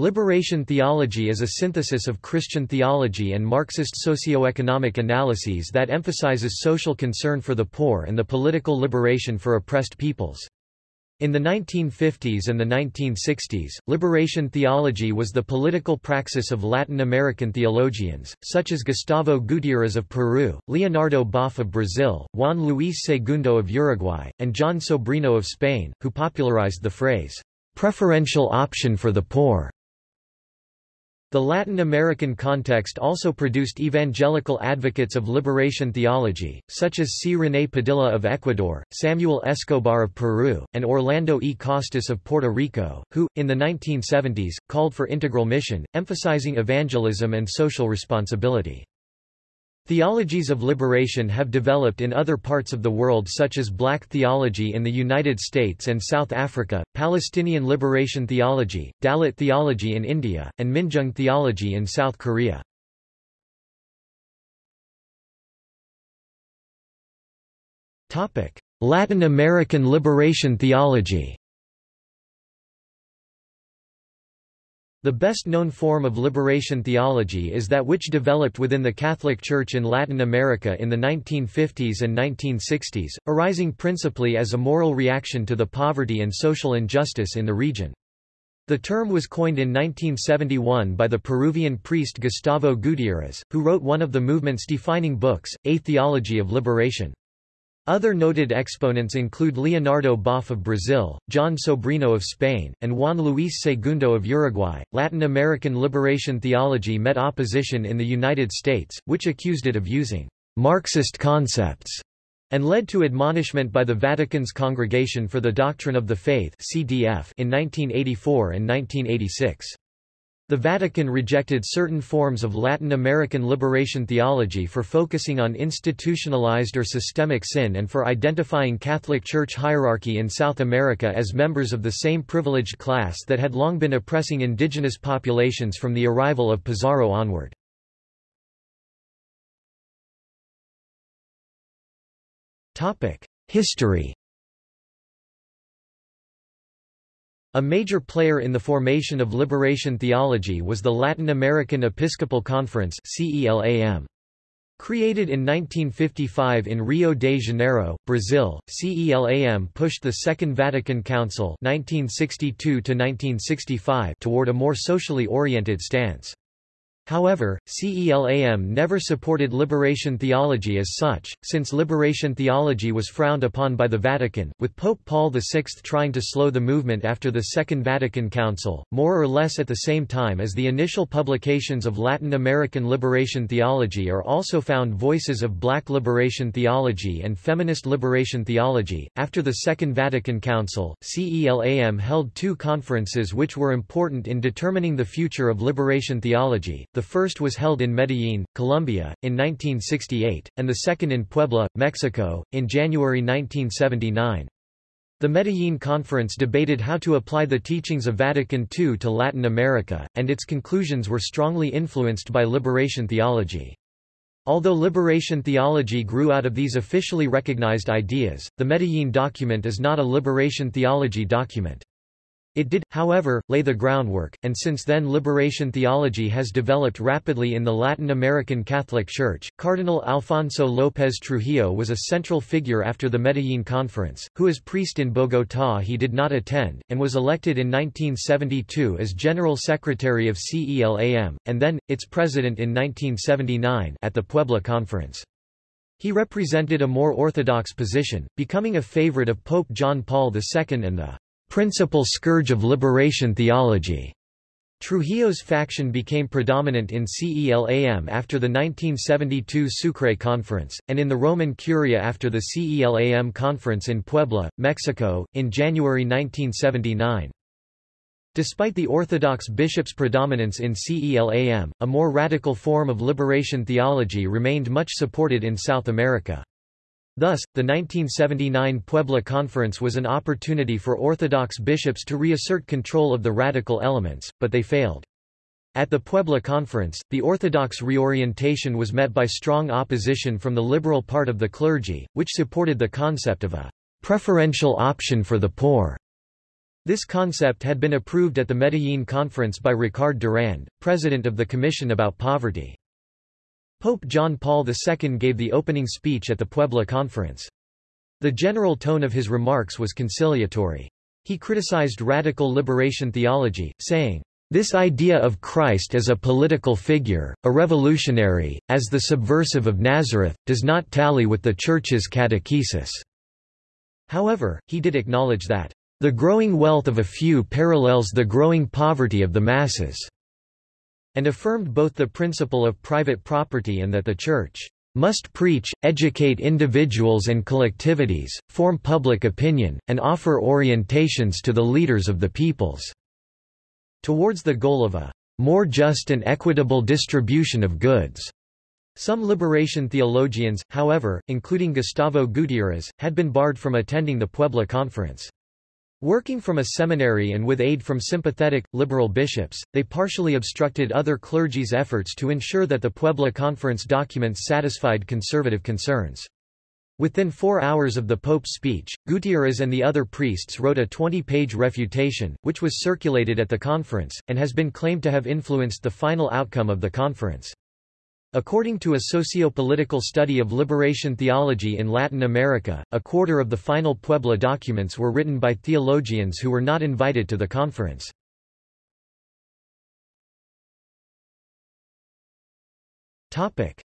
Liberation theology is a synthesis of Christian theology and Marxist socio-economic analyses that emphasizes social concern for the poor and the political liberation for oppressed peoples. In the 1950s and the 1960s, liberation theology was the political praxis of Latin American theologians, such as Gustavo Gutiérrez of Peru, Leonardo Boff of Brazil, Juan Luis Segundo of Uruguay, and Jon Sobrino of Spain, who popularized the phrase, preferential option for the poor. The Latin American context also produced evangelical advocates of liberation theology, such as C. René Padilla of Ecuador, Samuel Escobar of Peru, and Orlando E. Costas of Puerto Rico, who, in the 1970s, called for integral mission, emphasizing evangelism and social responsibility. Theologies of liberation have developed in other parts of the world such as Black theology in the United States and South Africa, Palestinian liberation theology, Dalit theology in India, and Minjung theology in South Korea. Latin American liberation theology The best-known form of liberation theology is that which developed within the Catholic Church in Latin America in the 1950s and 1960s, arising principally as a moral reaction to the poverty and social injustice in the region. The term was coined in 1971 by the Peruvian priest Gustavo Gutiérrez, who wrote one of the movement's defining books, A Theology of Liberation. Other noted exponents include Leonardo Boff of Brazil, Jon Sobrino of Spain, and Juan Luis Segundo of Uruguay. Latin American liberation theology met opposition in the United States, which accused it of using Marxist concepts and led to admonishment by the Vatican's Congregation for the Doctrine of the Faith (CDF) in 1984 and 1986. The Vatican rejected certain forms of Latin American liberation theology for focusing on institutionalized or systemic sin and for identifying Catholic Church hierarchy in South America as members of the same privileged class that had long been oppressing indigenous populations from the arrival of Pizarro onward. History A major player in the formation of liberation theology was the Latin American Episcopal Conference. Created in 1955 in Rio de Janeiro, Brazil, CELAM pushed the Second Vatican Council 1962 toward a more socially oriented stance. However, CELAM never supported liberation theology as such, since liberation theology was frowned upon by the Vatican, with Pope Paul VI trying to slow the movement after the Second Vatican Council, more or less at the same time as the initial publications of Latin American liberation theology are also found voices of black liberation theology and feminist liberation theology. After the Second Vatican Council, CELAM held two conferences which were important in determining the future of liberation theology. The first was held in Medellín, Colombia, in 1968, and the second in Puebla, Mexico, in January 1979. The Medellín Conference debated how to apply the teachings of Vatican II to Latin America, and its conclusions were strongly influenced by liberation theology. Although liberation theology grew out of these officially recognized ideas, the Medellín document is not a liberation theology document. It did, however, lay the groundwork, and since then liberation theology has developed rapidly in the Latin American Catholic Church. Cardinal Alfonso López Trujillo was a central figure after the Medellín Conference, who as priest in Bogotá he did not attend, and was elected in 1972 as General Secretary of CELAM, and then, its president in 1979 at the Puebla Conference. He represented a more orthodox position, becoming a favorite of Pope John Paul II and the principal scourge of liberation theology. Trujillo's faction became predominant in CELAM after the 1972 Sucre Conference, and in the Roman Curia after the CELAM Conference in Puebla, Mexico, in January 1979. Despite the Orthodox bishop's predominance in CELAM, a more radical form of liberation theology remained much supported in South America. Thus, the 1979 Puebla Conference was an opportunity for Orthodox bishops to reassert control of the radical elements, but they failed. At the Puebla Conference, the Orthodox reorientation was met by strong opposition from the liberal part of the clergy, which supported the concept of a preferential option for the poor. This concept had been approved at the Medellin Conference by Ricard Durand, president of the Commission about Poverty. Pope John Paul II gave the opening speech at the Puebla Conference. The general tone of his remarks was conciliatory. He criticized radical liberation theology, saying, this idea of Christ as a political figure, a revolutionary, as the subversive of Nazareth, does not tally with the Church's catechesis. However, he did acknowledge that, "...the growing wealth of a few parallels the growing poverty of the masses," and affirmed both the principle of private property and that the Church must preach, educate individuals and collectivities, form public opinion, and offer orientations to the leaders of the peoples." towards the goal of a more just and equitable distribution of goods. Some liberation theologians, however, including Gustavo Gutiérrez, had been barred from attending the Puebla Conference. Working from a seminary and with aid from sympathetic, liberal bishops, they partially obstructed other clergy's efforts to ensure that the Puebla Conference documents satisfied conservative concerns. Within four hours of the Pope's speech, Gutierrez and the other priests wrote a 20-page refutation, which was circulated at the conference, and has been claimed to have influenced the final outcome of the conference. According to a socio-political study of liberation theology in Latin America, a quarter of the final Puebla documents were written by theologians who were not invited to the conference.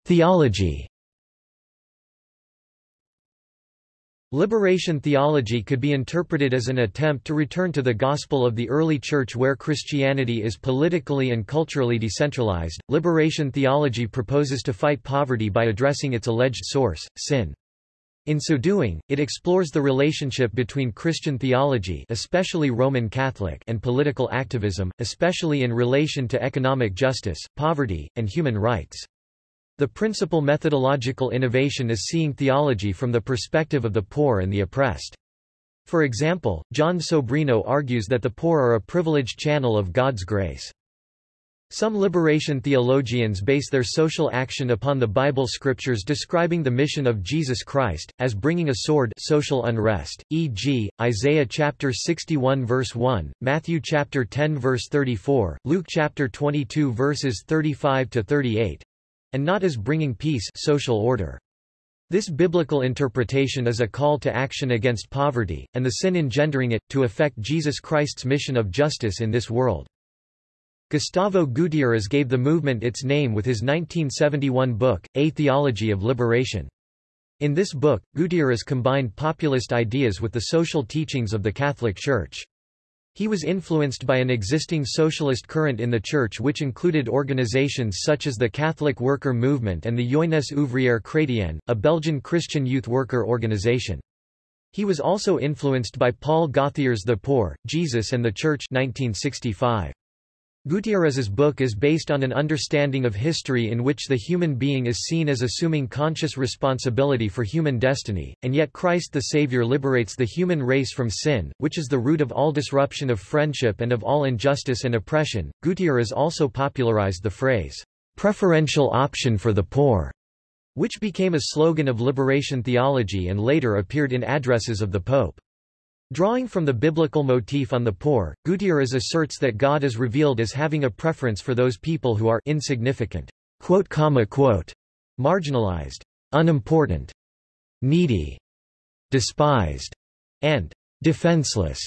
Theology Liberation theology could be interpreted as an attempt to return to the gospel of the early church where Christianity is politically and culturally decentralized. Liberation theology proposes to fight poverty by addressing its alleged source, sin. In so doing, it explores the relationship between Christian theology especially Roman Catholic and political activism, especially in relation to economic justice, poverty, and human rights. The principal methodological innovation is seeing theology from the perspective of the poor and the oppressed. For example, Jon Sobrino argues that the poor are a privileged channel of God's grace. Some liberation theologians base their social action upon the Bible scriptures describing the mission of Jesus Christ, as bringing a sword social unrest, e.g., Isaiah chapter 61 verse 1, Matthew chapter 10 verse 34, Luke chapter 22 verses 35 to 38, and not as bringing peace social order. This biblical interpretation is a call to action against poverty, and the sin engendering it, to effect Jesus Christ's mission of justice in this world. Gustavo Gutiérrez gave the movement its name with his 1971 book, A Theology of Liberation. In this book, Gutiérrez combined populist ideas with the social teachings of the Catholic Church. He was influenced by an existing socialist current in the Church which included organizations such as the Catholic Worker Movement and the Jeunesse Ouvrière Chrétienne, a Belgian Christian youth worker organization. He was also influenced by Paul Gauthier's The Poor, Jesus and the Church 1965. Gutierrez's book is based on an understanding of history in which the human being is seen as assuming conscious responsibility for human destiny, and yet Christ the Savior liberates the human race from sin, which is the root of all disruption of friendship and of all injustice and oppression. Gutierrez also popularized the phrase, preferential option for the poor, which became a slogan of liberation theology and later appeared in addresses of the Pope. Drawing from the biblical motif on the poor, Gutierrez asserts that God is revealed as having a preference for those people who are insignificant, quote, comma, quote, marginalized, unimportant, needy, despised, and defenseless.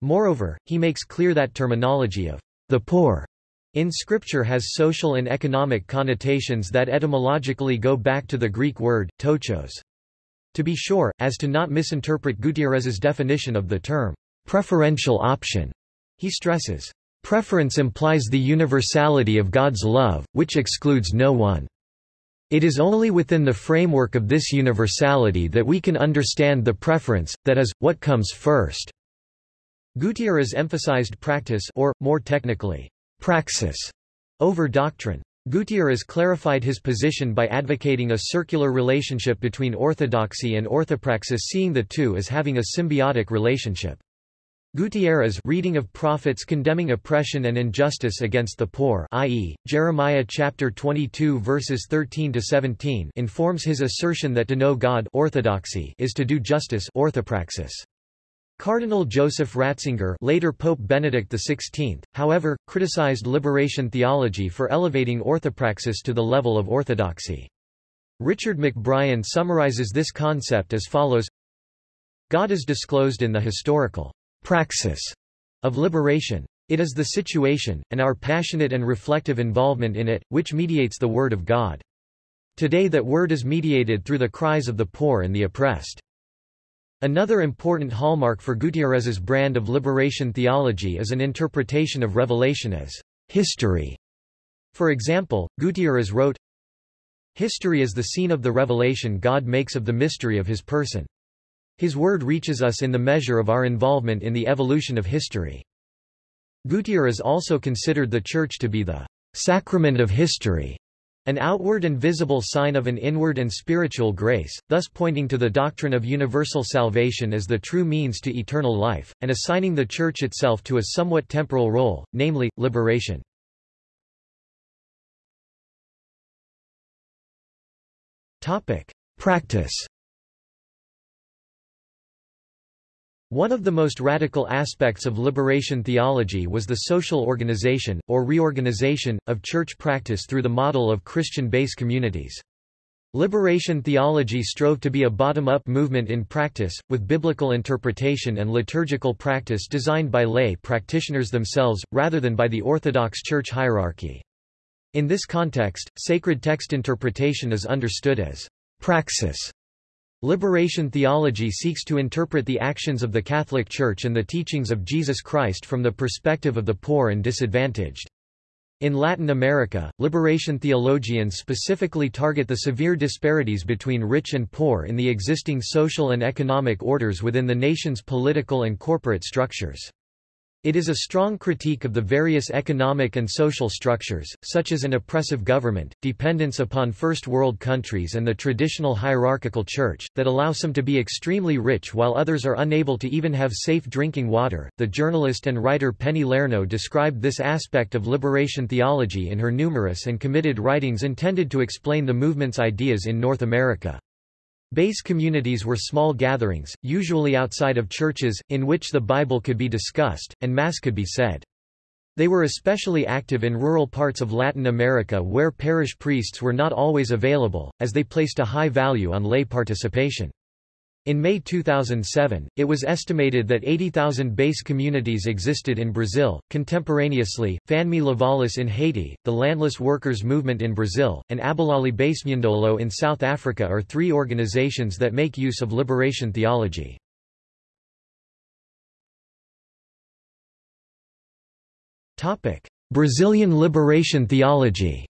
Moreover, he makes clear that terminology of the poor in Scripture has social and economic connotations that etymologically go back to the Greek word, ptochos. To be sure, as to not misinterpret Gutierrez's definition of the term, preferential option, he stresses, preference implies the universality of God's love, which excludes no one. It is only within the framework of this universality that we can understand the preference, that is, what comes first. Gutierrez emphasized practice or, more technically, praxis over doctrine. Gutierrez clarified his position by advocating a circular relationship between orthodoxy and orthopraxis seeing the two as having a symbiotic relationship. Gutierrez reading of prophets condemning oppression and injustice against the poor i.e., Jeremiah chapter 22 verses 13 to 17 informs his assertion that to know God orthodoxy is to do justice orthopraxis. Cardinal Joseph Ratzinger later Pope Benedict XVI, however, criticized liberation theology for elevating orthopraxis to the level of orthodoxy. Richard McBrien summarizes this concept as follows God is disclosed in the historical praxis of liberation. It is the situation, and our passionate and reflective involvement in it, which mediates the Word of God. Today that word is mediated through the cries of the poor and the oppressed. Another important hallmark for Gutierrez's brand of liberation theology is an interpretation of Revelation as history. For example, Gutierrez wrote, History is the scene of the revelation God makes of the mystery of his person. His word reaches us in the measure of our involvement in the evolution of history. Gutierrez also considered the Church to be the sacrament of history, an outward and visible sign of an inward and spiritual grace, thus pointing to the doctrine of universal salvation as the true means to eternal life, and assigning the Church itself to a somewhat temporal role, namely, liberation. Practice One of the most radical aspects of liberation theology was the social organization, or reorganization, of church practice through the model of Christian-based communities. Liberation theology strove to be a bottom-up movement in practice, with biblical interpretation and liturgical practice designed by lay practitioners themselves, rather than by the Orthodox Church hierarchy. In this context, sacred text interpretation is understood as praxis Liberation theology seeks to interpret the actions of the Catholic Church and the teachings of Jesus Christ from the perspective of the poor and disadvantaged. In Latin America, liberation theologians specifically target the severe disparities between rich and poor in the existing social and economic orders within the nation's political and corporate structures. It is a strong critique of the various economic and social structures, such as an oppressive government, dependence upon First World countries and the traditional hierarchical church, that allow some to be extremely rich while others are unable to even have safe drinking water. The journalist and writer Penny Lernoux described this aspect of liberation theology in her numerous and committed writings intended to explain the movement's ideas in North America. Base communities were small gatherings, usually outside of churches, in which the Bible could be discussed, and Mass could be said. They were especially active in rural parts of Latin America where parish priests were not always available, as they placed a high value on lay participation. In May 2007, it was estimated that 80,000 base communities existed in Brazil. Contemporaneously, Fanmi Lavalas in Haiti, the Landless Workers Movement in Brazil, and Abahlali baseMjondolo in South Africa are three organizations that make use of liberation theology. Brazilian liberation theology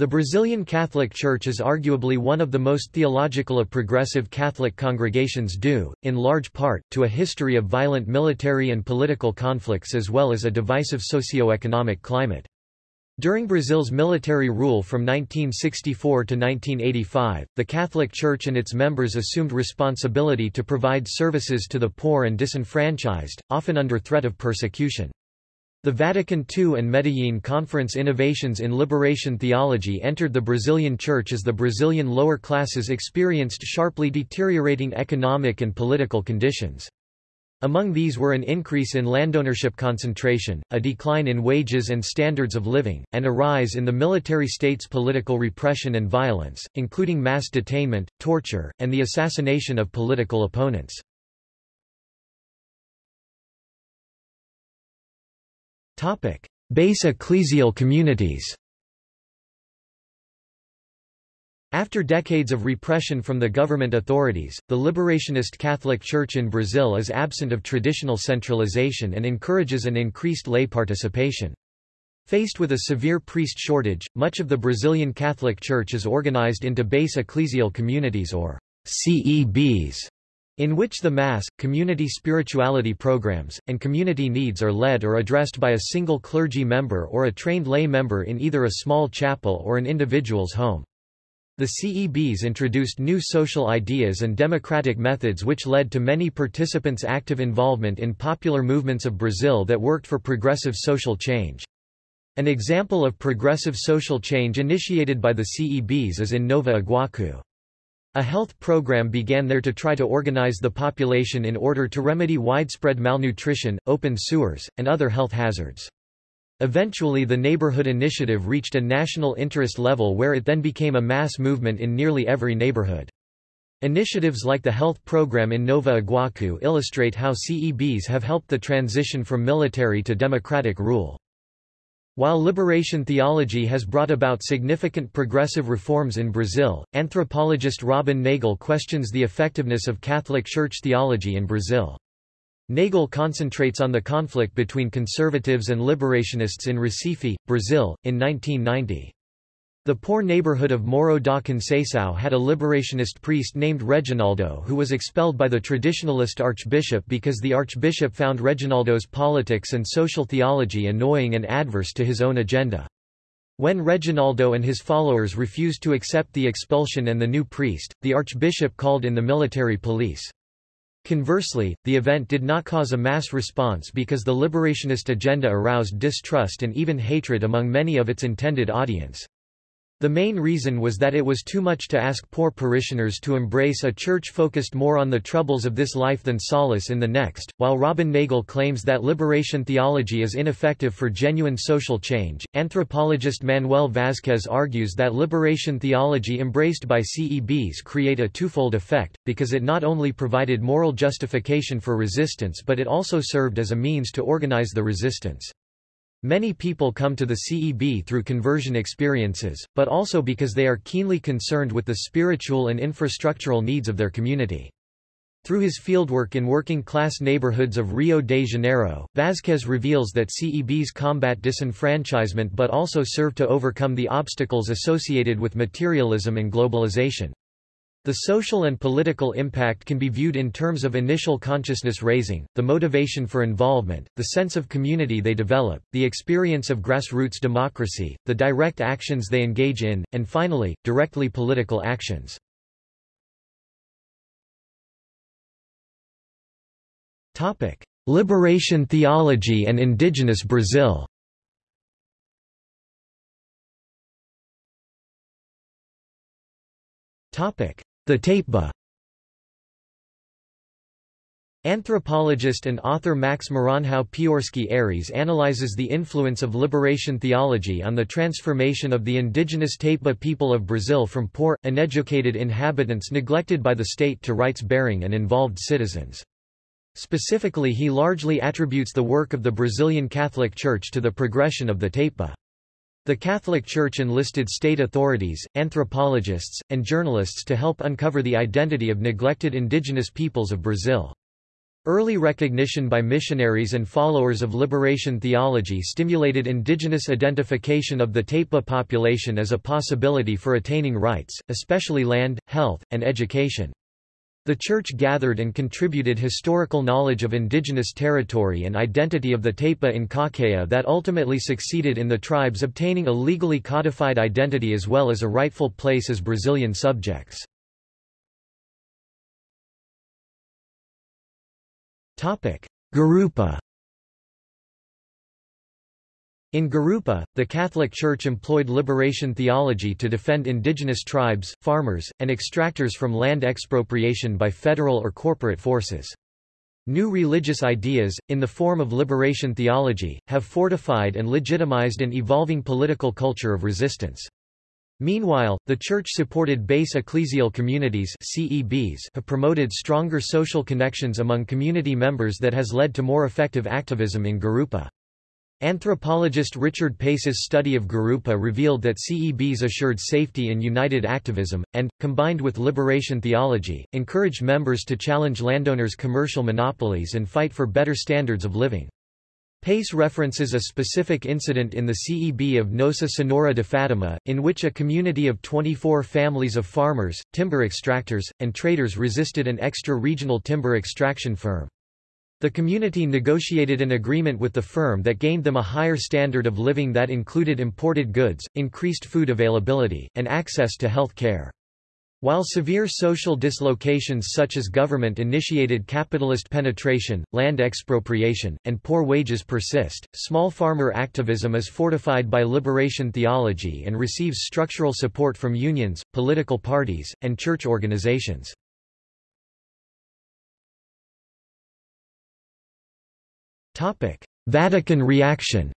The Brazilian Catholic Church is arguably one of the most theological of progressive Catholic congregations due, in large part, to a history of violent military and political conflicts as well as a divisive socio-economic climate. During Brazil's military rule from 1964 to 1985, the Catholic Church and its members assumed responsibility to provide services to the poor and disenfranchised, often under threat of persecution. The Vatican II and Medellin Conference Innovations in Liberation Theology entered the Brazilian Church as the Brazilian lower classes experienced sharply deteriorating economic and political conditions. Among these were an increase in landownership concentration, a decline in wages and standards of living, and a rise in the military state's political repression and violence, including mass detainment, torture, and the assassination of political opponents. Base ecclesial communities. After decades of repression from the government authorities, the liberationist Catholic Church in Brazil is absent of traditional centralization and encourages an increased lay participation. Faced with a severe priest shortage, much of the Brazilian Catholic Church is organized into base ecclesial communities or CEBs, in which the Mass, community spirituality programs, and community needs are led or addressed by a single clergy member or a trained lay member in either a small chapel or an individual's home. The CEBs introduced new social ideas and democratic methods which led to many participants' active involvement in popular movements of Brazil that worked for progressive social change. An example of progressive social change initiated by the CEBs is in Nova Iguacu. A health program began there to try to organize the population in order to remedy widespread malnutrition, open sewers, and other health hazards. Eventually the neighborhood initiative reached a national interest level where it then became a mass movement in nearly every neighborhood. Initiatives like the health program in Nova Iguacu illustrate how CEBs have helped the transition from military to democratic rule. While liberation theology has brought about significant progressive reforms in Brazil, anthropologist Robin Nagle questions the effectiveness of Catholic Church theology in Brazil. Nagle concentrates on the conflict between conservatives and liberationists in Recife, Brazil, in 1990. The poor neighborhood of Morro da Conceição had a liberationist priest named Reginaldo who was expelled by the traditionalist archbishop because the archbishop found Reginaldo's politics and social theology annoying and adverse to his own agenda. When Reginaldo and his followers refused to accept the expulsion and the new priest, the archbishop called in the military police. Conversely, the event did not cause a mass response because the liberationist agenda aroused distrust and even hatred among many of its intended audience. The main reason was that it was too much to ask poor parishioners to embrace a church focused more on the troubles of this life than solace in the next. While Robin Nagle claims that liberation theology is ineffective for genuine social change, anthropologist Manuel Vazquez argues that liberation theology embraced by CEBs create a twofold effect, because it not only provided moral justification for resistance but it also served as a means to organize the resistance. Many people come to the CEB through conversion experiences, but also because they are keenly concerned with the spiritual and infrastructural needs of their community. Through his fieldwork in working-class neighborhoods of Rio de Janeiro, Vazquez reveals that CEBs combat disenfranchisement but also serve to overcome the obstacles associated with materialism and globalization. The social and political impact can be viewed in terms of initial consciousness raising, the motivation for involvement, the sense of community they develop, the experience of grassroots democracy, the direct actions they engage in, and finally, directly political actions. Liberation theology and indigenous Brazil Topic: the Tapeba Anthropologist and author Max Maranhão Piorsky Aires analyzes the influence of liberation theology on the transformation of the indigenous Tapeba people of Brazil from poor, uneducated inhabitants neglected by the state to rights-bearing and involved citizens. Specifically he largely attributes the work of the Brazilian Catholic Church to the progression of the Tapeba. The Catholic Church enlisted state authorities, anthropologists, and journalists to help uncover the identity of neglected indigenous peoples of Brazil. Early recognition by missionaries and followers of liberation theology stimulated indigenous identification of the Tapeba population as a possibility for attaining rights, especially land, health, and education. The Church gathered and contributed historical knowledge of indigenous territory and identity of the Tapeba in Caucaia that ultimately succeeded in the tribes obtaining a legally codified identity as well as a rightful place as Brazilian subjects. Gurupá in Gurupá, the Catholic Church employed liberation theology to defend indigenous tribes, farmers, and extractors from land expropriation by federal or corporate forces. New religious ideas, in the form of liberation theology, have fortified and legitimized an evolving political culture of resistance. Meanwhile, the church-supported base ecclesial communities CEBs have promoted stronger social connections among community members that has led to more effective activism in Gurupá. Anthropologist Richard Pace's study of Gurupá revealed that CEBs assured safety and united activism, and, combined with liberation theology, encouraged members to challenge landowners' commercial monopolies and fight for better standards of living. Pace references a specific incident in the CEB of Nossa Senhora de Fatima, in which a community of 24 families of farmers, timber extractors, and traders resisted an extra-regional timber extraction firm. The community negotiated an agreement with the firm that gained them a higher standard of living that included imported goods, increased food availability, and access to health care. While severe social dislocations such as government-initiated capitalist penetration, land expropriation, and poor wages persist, small farmer activism is fortified by liberation theology and receives structural support from unions, political parties, and church organizations. Vatican reaction.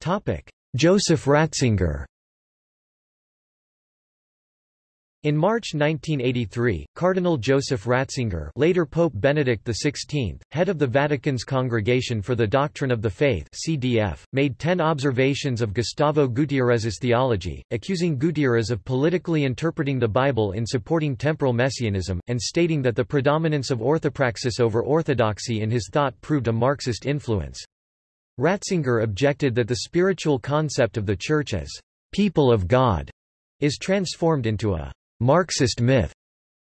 Topic: Joseph Ratzinger In March 1983, Cardinal Joseph Ratzinger later Pope Benedict XVI, head of the Vatican's Congregation for the Doctrine of the Faith CDF, made ten observations of Gustavo Gutierrez's theology, accusing Gutierrez of politically interpreting the Bible in supporting temporal messianism, and stating that the predominance of orthopraxis over orthodoxy in his thought proved a Marxist influence. Ratzinger objected that the spiritual concept of the Church as people of God is transformed into a Marxist myth.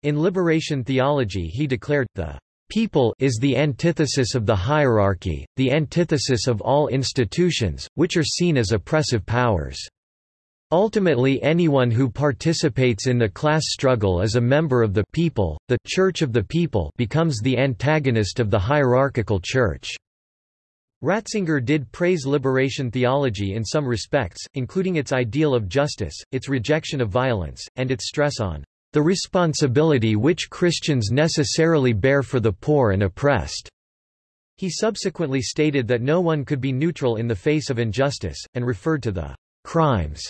In liberation theology he declared, the people is the antithesis of the hierarchy, the antithesis of all institutions, which are seen as oppressive powers. Ultimately anyone who participates in the class struggle as a member of the people, the Church of the people becomes the antagonist of the hierarchical Church. Ratzinger did praise liberation theology in some respects, including its ideal of justice, its rejection of violence, and its stress on the responsibility which Christians necessarily bear for the poor and oppressed. He subsequently stated that no one could be neutral in the face of injustice, and referred to the crimes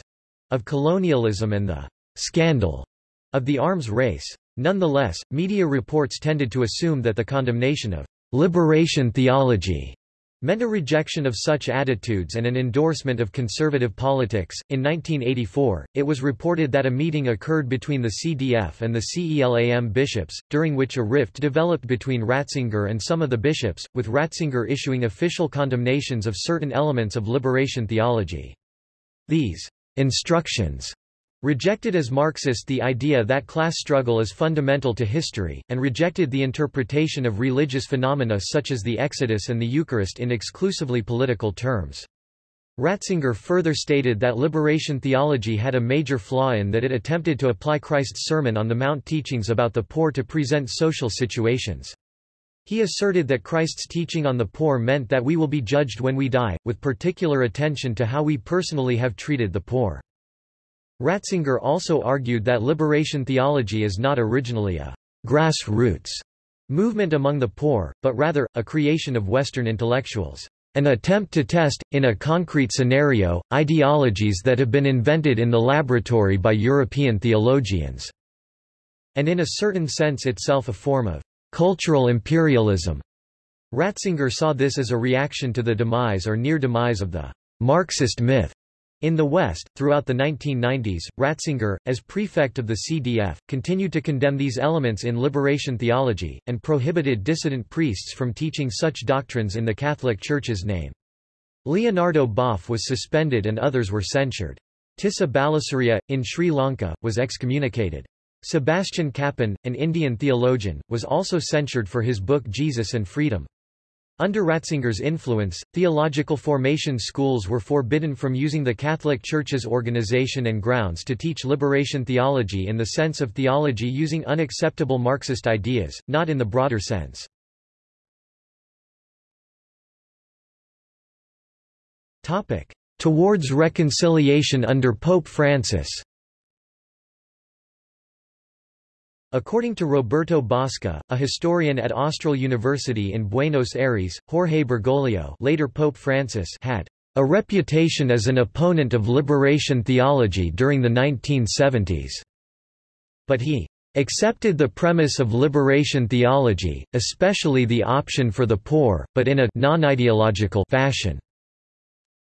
of colonialism and the scandal of the arms race. Nonetheless, media reports tended to assume that the condemnation of liberation theology meant a rejection of such attitudes and an endorsement of conservative politics. In 1984, it was reported that a meeting occurred between the CDF and the CELAM bishops, during which a rift developed between Ratzinger and some of the bishops, with Ratzinger issuing official condemnations of certain elements of liberation theology. These instructions rejected as Marxist the idea that class struggle is fundamental to history, and rejected the interpretation of religious phenomena such as the Exodus and the Eucharist in exclusively political terms. Ratzinger further stated that liberation theology had a major flaw in that it attempted to apply Christ's Sermon on the Mount teachings about the poor to present social situations. He asserted that Christ's teaching on the poor meant that we will be judged when we die, with particular attention to how we personally have treated the poor. Ratzinger also argued that liberation theology is not originally a grassroots movement among the poor, but rather, a creation of Western intellectuals. An attempt to test, in a concrete scenario, ideologies that have been invented in the laboratory by European theologians, and in a certain sense itself a form of cultural imperialism. Ratzinger saw this as a reaction to the demise or near demise of the Marxist myth. In the West, throughout the 1990s, Ratzinger, as prefect of the CDF, continued to condemn these elements in liberation theology, and prohibited dissident priests from teaching such doctrines in the Catholic Church's name. Leonardo Boff was suspended and others were censured. Tissa Balasuriya, in Sri Lanka, was excommunicated. Sebastian Kappen, an Indian theologian, was also censured for his book Jesus and Freedom. Under Ratzinger's influence, theological formation schools were forbidden from using the Catholic Church's organization and grounds to teach liberation theology in the sense of theology using unacceptable Marxist ideas, not in the broader sense. Towards reconciliation under Pope Francis According to Roberto Bosca, a historian at Austral University in Buenos Aires, Jorge Bergoglio later Pope Francis had a reputation as an opponent of liberation theology during the 1970s. But he accepted the premise of liberation theology, especially the option for the poor, but in a non-ideological fashion.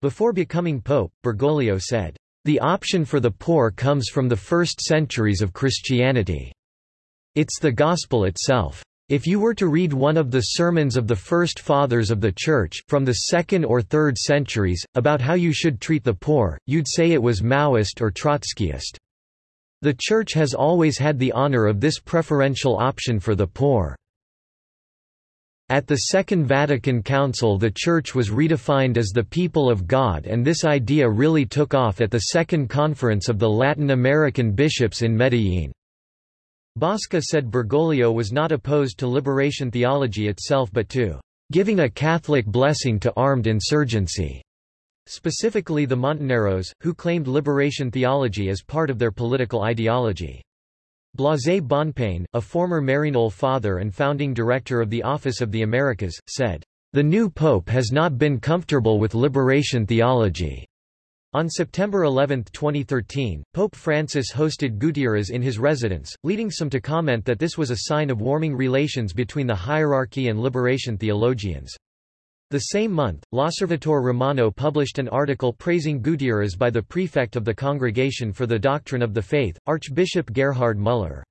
Before becoming pope, Bergoglio said, "The option for the poor comes from the first centuries of Christianity." It's the gospel itself. If you were to read one of the sermons of the first fathers of the Church, from the second or third centuries, about how you should treat the poor, you'd say it was Maoist or Trotskyist. The Church has always had the honor of this preferential option for the poor. At the Second Vatican Council the Church was redefined as the people of God and this idea really took off at the Second Conference of the Latin American Bishops in Medellín. Bosca said Bergoglio was not opposed to liberation theology itself but to giving a Catholic blessing to armed insurgency, specifically the Montoneros, who claimed liberation theology as part of their political ideology. Blasé Bonpane, a former Maryknoll father and founding director of the Office of the Americas, said, "...the new pope has not been comfortable with liberation theology." On September 11, 2013, Pope Francis hosted Gutierrez in his residence, leading some to comment that this was a sign of warming relations between the hierarchy and liberation theologians. The same month, L'Osservatore Romano published an article praising Gutierrez by the prefect of the Congregation for the Doctrine of the Faith, Archbishop Gerhard Müller.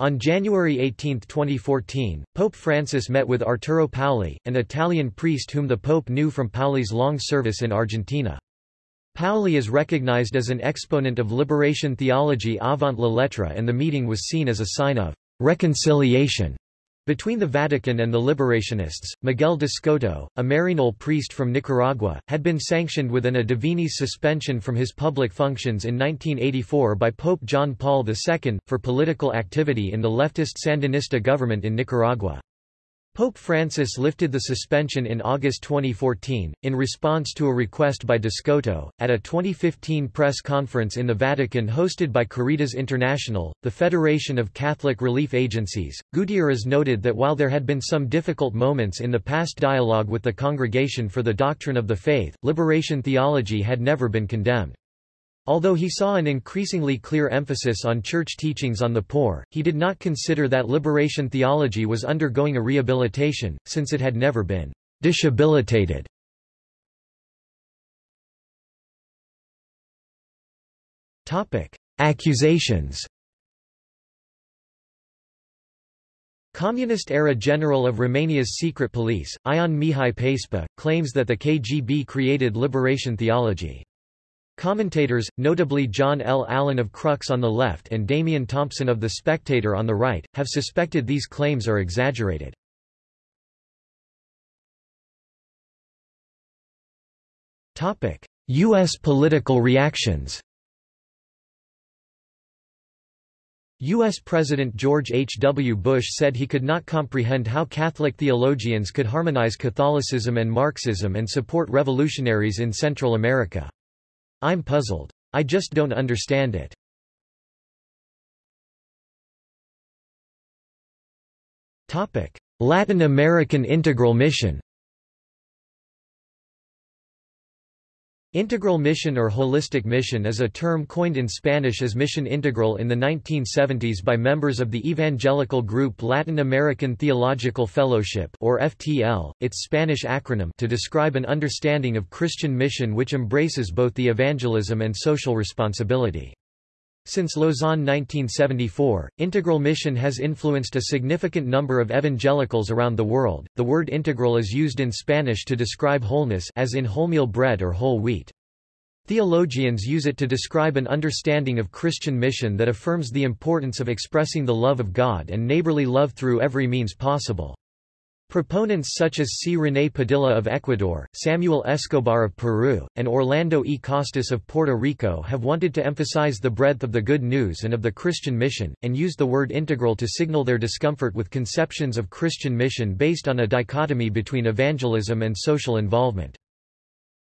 On January 18, 2014, Pope Francis met with Arturo Paoli, an Italian priest whom the Pope knew from Paoli's long service in Argentina. Paoli is recognized as an exponent of liberation theology avant la lettre and the meeting was seen as a sign of reconciliation between the Vatican and the Liberationists, Miguel d'Escoto, a Maryknoll priest from Nicaragua, had been sanctioned with an a divinis suspension from his public functions in 1984 by Pope John Paul II, for political activity in the leftist Sandinista government in Nicaragua. Pope Francis lifted the suspension in August 2014, in response to a request by d'Escoto. At a 2015 press conference in the Vatican hosted by Caritas International, the Federation of Catholic Relief Agencies, Gutierrez noted that while there had been some difficult moments in the past dialogue with the Congregation for the Doctrine of the Faith, liberation theology had never been condemned. Although he saw an increasingly clear emphasis on church teachings on the poor, he did not consider that liberation theology was undergoing a rehabilitation, since it had never been dishabilitated. Accusations Communist-era general of Romania's secret police, Ion Mihai Pacepa, claims that the KGB created liberation theology. Commentators, notably John L. Allen of Crux on the left and Damian Thompson of The Spectator on the right, have suspected these claims are exaggerated. U.S. political reactions U.S. President George H. W. Bush said he could not comprehend how Catholic theologians could harmonize Catholicism and Marxism and support revolutionaries in Central America. I'm puzzled. I just don't understand it. Latin American Integral Mission Integral mission or holistic mission is a term coined in Spanish as Mission Integral in the 1970s by members of the evangelical group Latin American Theological Fellowship or FTL, its Spanish acronym to describe an understanding of Christian mission which embraces both the evangelism and social responsibility. Since Lausanne 1974, integral mission has influenced a significant number of evangelicals around the world. The word integral is used in Spanish to describe wholeness as in wholemeal bread or whole wheat. Theologians use it to describe an understanding of Christian mission that affirms the importance of expressing the love of God and neighborly love through every means possible. Proponents such as C. René Padilla of Ecuador, Samuel Escobar of Peru, and Orlando E. Costas of Puerto Rico have wanted to emphasize the breadth of the good news and of the Christian mission, and used the word integral to signal their discomfort with conceptions of Christian mission based on a dichotomy between evangelism and social involvement.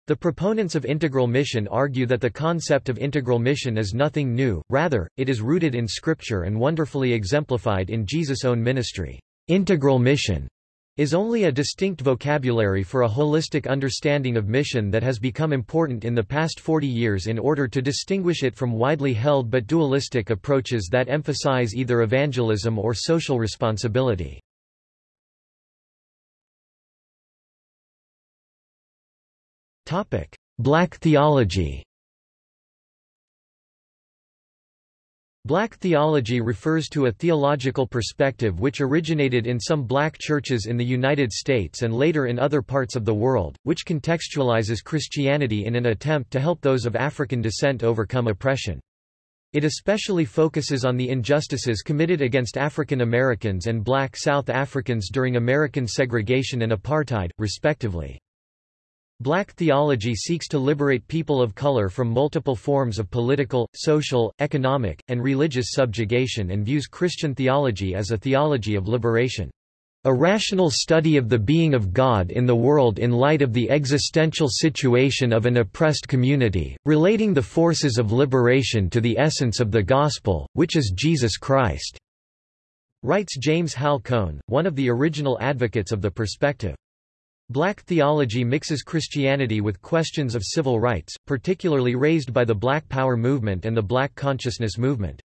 The proponents of integral mission argue that the concept of integral mission is nothing new, rather, it is rooted in Scripture and wonderfully exemplified in Jesus' own ministry. Integral mission is only a distinct vocabulary for a holistic understanding of mission that has become important in the past 40 years in order to distinguish it from widely held but dualistic approaches that emphasize either evangelism or social responsibility. Black theology Black theology refers to a theological perspective which originated in some black churches in the United States and later in other parts of the world, which contextualizes Christianity in an attempt to help those of African descent overcome oppression. It especially focuses on the injustices committed against African Americans and black South Africans during American segregation and apartheid, respectively. Black theology seeks to liberate people of color from multiple forms of political, social, economic, and religious subjugation and views Christian theology as a theology of liberation. A rational study of the being of God in the world in light of the existential situation of an oppressed community, relating the forces of liberation to the essence of the Gospel, which is Jesus Christ." Writes James Hal Cone, one of the original advocates of the perspective. Black theology mixes Christianity with questions of civil rights, particularly raised by the Black Power movement and the Black Consciousness movement.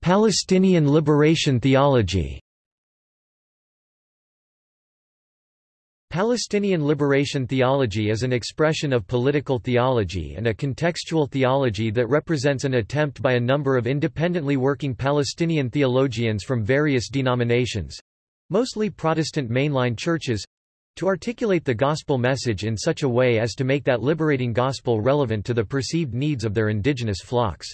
Palestinian liberation theology Palestinian liberation theology is an expression of political theology and a contextual theology that represents an attempt by a number of independently working Palestinian theologians from various denominations—mostly Protestant mainline churches—to articulate the gospel message in such a way as to make that liberating gospel relevant to the perceived needs of their indigenous flocks.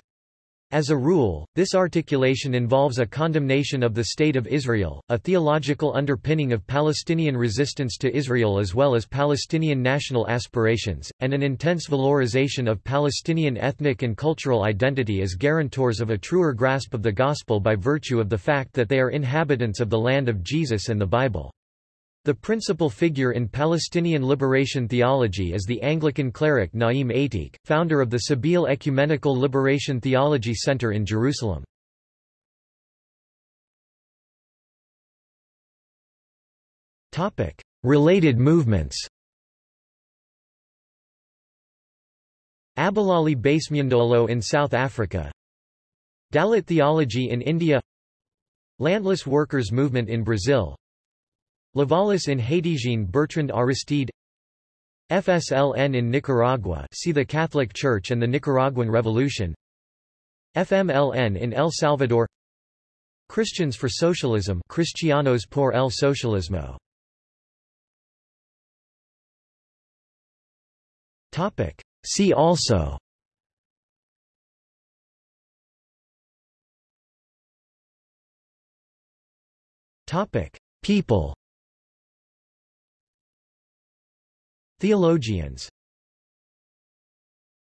As a rule, this articulation involves a condemnation of the State of Israel, a theological underpinning of Palestinian resistance to Israel as well as Palestinian national aspirations, and an intense valorization of Palestinian ethnic and cultural identity as guarantors of a truer grasp of the Gospel by virtue of the fact that they are inhabitants of the land of Jesus and the Bible. The principal figure in Palestinian liberation theology is the Anglican cleric Naim Ateek, founder of the Sabeel Ecumenical Liberation Theology Center in Jerusalem. Related movements Abahlali baseMjondolo in South Africa Dalit theology in India Landless workers movement in Brazil Lavalas in Haiti Jean Bertrand Aristide. FSLN in Nicaragua see the Catholic Church and the Nicaraguan Revolution. FMLN in El Salvador. Christians for Socialism Cristianos por el Socialismo. Topic. See also. Topic. People Theologians